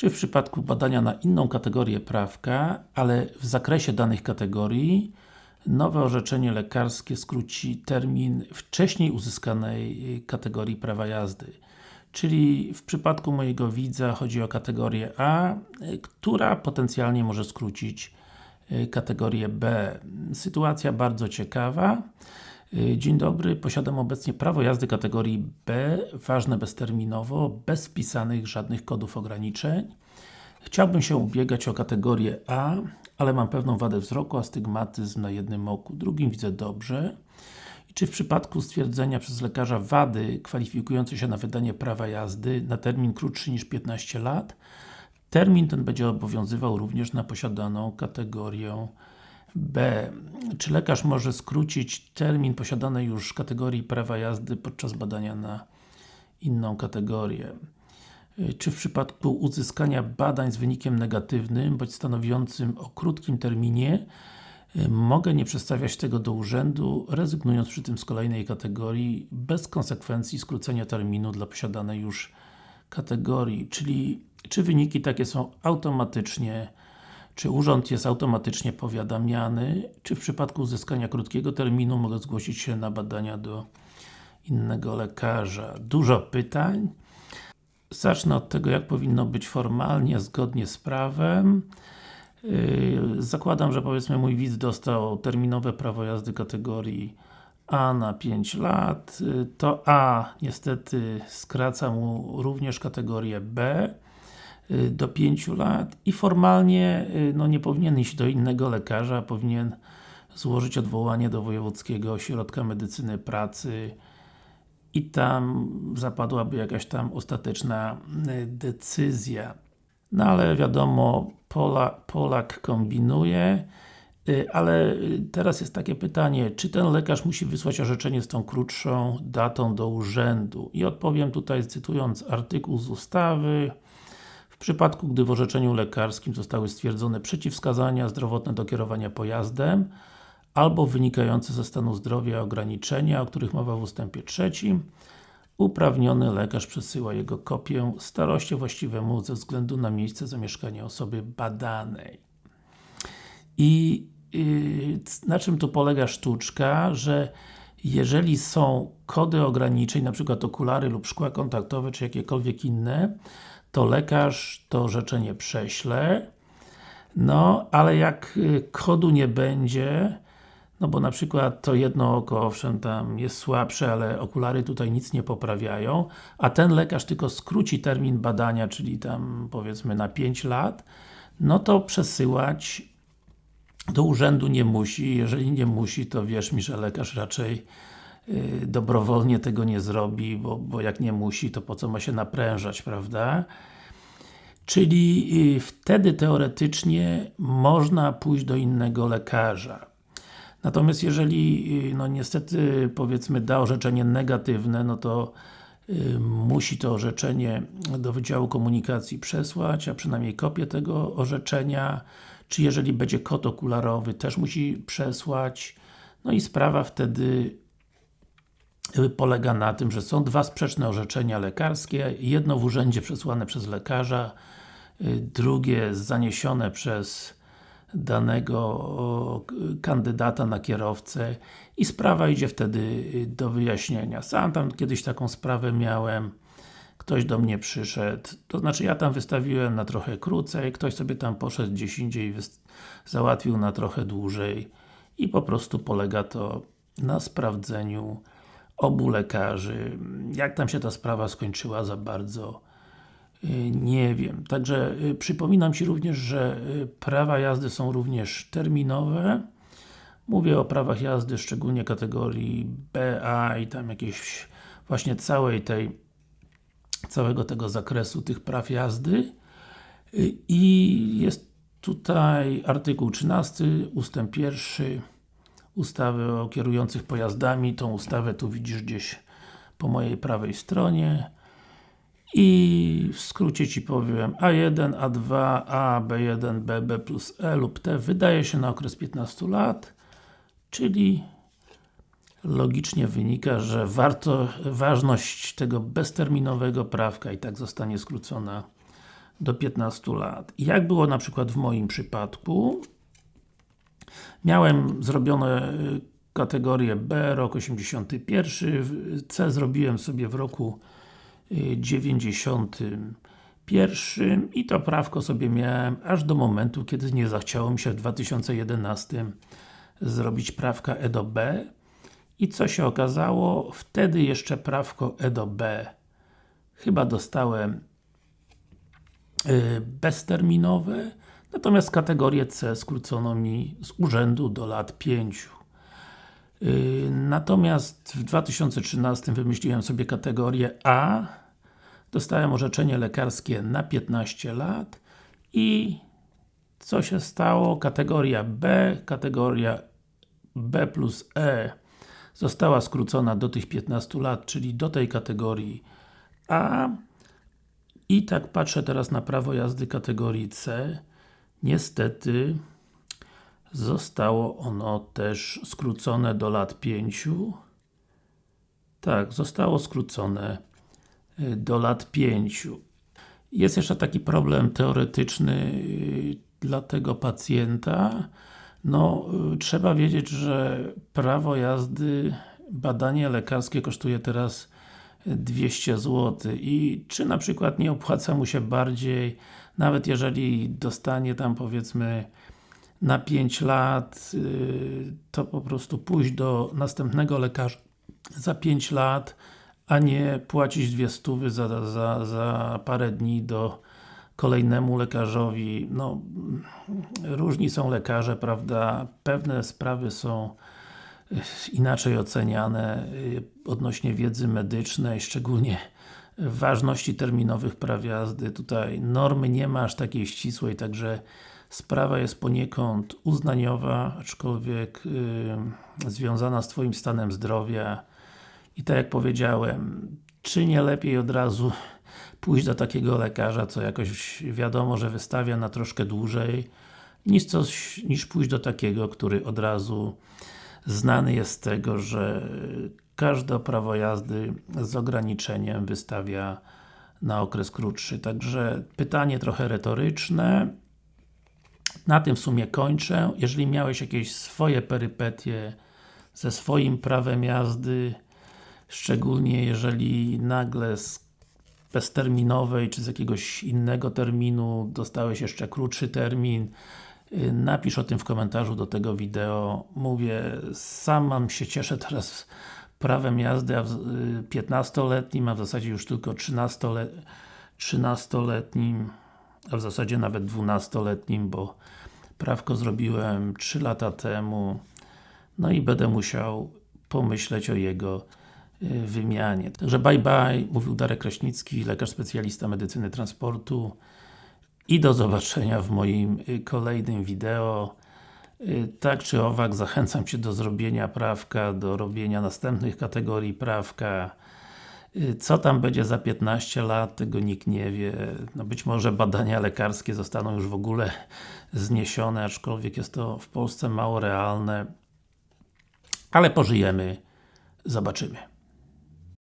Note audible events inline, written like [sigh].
czy w przypadku badania na inną kategorię prawka, ale w zakresie danych kategorii nowe orzeczenie lekarskie skróci termin wcześniej uzyskanej kategorii prawa jazdy. Czyli w przypadku mojego widza chodzi o kategorię A, która potencjalnie może skrócić y, kategorię B. Sytuacja bardzo ciekawa. Y, dzień dobry, posiadam obecnie prawo jazdy kategorii B, ważne bezterminowo, bez wpisanych żadnych kodów ograniczeń. Chciałbym się ubiegać o kategorię A, ale mam pewną wadę wzroku, astygmatyzm na jednym oku, drugim widzę dobrze. I czy w przypadku stwierdzenia przez lekarza wady kwalifikującej się na wydanie prawa jazdy na termin krótszy niż 15 lat, termin ten będzie obowiązywał również na posiadaną kategorię B. Czy lekarz może skrócić termin posiadanej już kategorii prawa jazdy podczas badania na inną kategorię? Czy w przypadku uzyskania badań z wynikiem negatywnym, bądź stanowiącym o krótkim terminie, mogę nie przedstawiać tego do urzędu, rezygnując przy tym z kolejnej kategorii, bez konsekwencji skrócenia terminu dla posiadanej już kategorii, czyli czy wyniki takie są automatycznie czy urząd jest automatycznie powiadamiany, czy w przypadku uzyskania krótkiego terminu mogę zgłosić się na badania do innego lekarza. Dużo pytań. Zacznę od tego, jak powinno być formalnie, zgodnie z prawem. Yy, zakładam, że powiedzmy mój widz dostał terminowe prawo jazdy kategorii A na 5 lat, yy, to A niestety skraca mu również kategorię B do 5 lat i formalnie y, no, nie powinien iść do innego lekarza, powinien złożyć odwołanie do Wojewódzkiego Ośrodka Medycyny Pracy i tam zapadłaby jakaś tam ostateczna y, decyzja. No ale wiadomo, Pola, Polak kombinuje, ale teraz jest takie pytanie, czy ten lekarz musi wysłać orzeczenie z tą krótszą datą do urzędu? I odpowiem tutaj cytując artykuł z ustawy przypadku, gdy w orzeczeniu lekarskim zostały stwierdzone przeciwwskazania zdrowotne do kierowania pojazdem albo wynikające ze stanu zdrowia ograniczenia, o których mowa w ustępie trzecim, uprawniony lekarz przesyła jego kopię staroście właściwemu ze względu na miejsce zamieszkania osoby badanej. I yy, na czym tu polega sztuczka, że jeżeli są kody ograniczeń, na przykład okulary lub szkła kontaktowe, czy jakiekolwiek inne, to lekarz to orzeczenie prześle, no, ale jak y, kodu nie będzie, no bo na przykład to jedno oko, owszem, tam jest słabsze, ale okulary tutaj nic nie poprawiają, a ten lekarz tylko skróci termin badania, czyli tam powiedzmy na 5 lat, no to przesyłać do urzędu nie musi, jeżeli nie musi, to wierz mi, że lekarz raczej dobrowolnie tego nie zrobi, bo, bo jak nie musi, to po co ma się naprężać, prawda? Czyli y, wtedy teoretycznie można pójść do innego lekarza. Natomiast jeżeli, y, no niestety, powiedzmy da orzeczenie negatywne, no to musi to orzeczenie do Wydziału Komunikacji przesłać, a przynajmniej kopię tego orzeczenia, czy jeżeli będzie kod okularowy, też musi przesłać, no i sprawa wtedy polega na tym, że są dwa sprzeczne orzeczenia lekarskie, jedno w urzędzie przesłane przez lekarza, y, drugie zaniesione przez danego kandydata na kierowcę i sprawa idzie wtedy y, do wyjaśnienia. Sam tam kiedyś taką sprawę miałem, ktoś do mnie przyszedł, to znaczy ja tam wystawiłem na trochę krócej, ktoś sobie tam poszedł gdzieś indziej załatwił na trochę dłużej i po prostu polega to na sprawdzeniu obu lekarzy. Jak tam się ta sprawa skończyła za bardzo y, nie wiem. Także y, przypominam Ci również, że y, prawa jazdy są również terminowe. Mówię o prawach jazdy, szczególnie kategorii BA i tam jakieś właśnie całej tej całego tego zakresu tych praw jazdy. I jest tutaj artykuł 13, ustęp 1 ustawy o kierujących pojazdami. Tą ustawę tu widzisz gdzieś po mojej prawej stronie. I w skrócie Ci powiem A1, A2, A, B1, B, B plus E lub T wydaje się na okres 15 lat, czyli logicznie wynika, że warto, ważność tego bezterminowego prawka i tak zostanie skrócona do 15 lat. Jak było na przykład w moim przypadku, miałem zrobione y, kategorię B, rok 81, C zrobiłem sobie w roku 91 i to prawko sobie miałem aż do momentu, kiedy nie zachciało mi się w 2011 zrobić prawka E do B. I co się okazało? Wtedy jeszcze prawko E do B chyba dostałem yy, bezterminowe, natomiast kategorię C skrócono mi z urzędu do lat 5. Yy, natomiast w 2013 wymyśliłem sobie kategorię A dostałem orzeczenie lekarskie na 15 lat i co się stało? Kategoria B, kategoria B plus E została skrócona do tych 15 lat, czyli do tej kategorii A i tak patrzę teraz na prawo jazdy kategorii C niestety zostało ono też skrócone do lat 5 tak, zostało skrócone y, do lat 5 jest jeszcze taki problem teoretyczny y, dla tego pacjenta. No, y, trzeba wiedzieć, że prawo jazdy, badanie lekarskie kosztuje teraz 200 zł i czy na przykład nie opłaca mu się bardziej, nawet jeżeli dostanie tam powiedzmy na 5 lat, y, to po prostu pójść do następnego lekarza za 5 lat, a nie płacić dwie stówy za, za, za parę dni do kolejnemu lekarzowi, no różni są lekarze, prawda, pewne sprawy są inaczej oceniane y, odnośnie wiedzy medycznej, szczególnie ważności terminowych praw jazdy. Tutaj normy nie ma aż takiej ścisłej, także sprawa jest poniekąd uznaniowa, aczkolwiek yy, związana z Twoim stanem zdrowia i tak jak powiedziałem, czy nie lepiej od razu [laughs] pójść do takiego lekarza, co jakoś wiadomo, że wystawia na troszkę dłużej, niż, coś, niż pójść do takiego, który od razu znany jest z tego, że każde prawo jazdy z ograniczeniem wystawia na okres krótszy. Także pytanie trochę retoryczne. Na tym w sumie kończę. Jeżeli miałeś jakieś swoje perypetie ze swoim prawem jazdy, szczególnie jeżeli nagle z bezterminowej, czy z jakiegoś innego terminu dostałeś jeszcze krótszy termin, y, napisz o tym w komentarzu do tego wideo. Mówię, sam mam się cieszę teraz prawem jazdy 15-letnim, y, a w zasadzie już tylko 13-letnim, a w zasadzie nawet 12-letnim, bo prawko zrobiłem 3 lata temu, no i będę musiał pomyśleć o jego Y, wymianie. Także bye bye, mówił Darek Kraśnicki, lekarz specjalista medycyny transportu i do zobaczenia w moim y, kolejnym wideo. Y, tak czy owak, zachęcam Cię do zrobienia prawka, do robienia następnych kategorii prawka. Co tam będzie za 15 lat, tego nikt nie wie. No być może badania lekarskie zostaną już w ogóle zniesione, aczkolwiek jest to w Polsce mało realne. Ale pożyjemy, zobaczymy.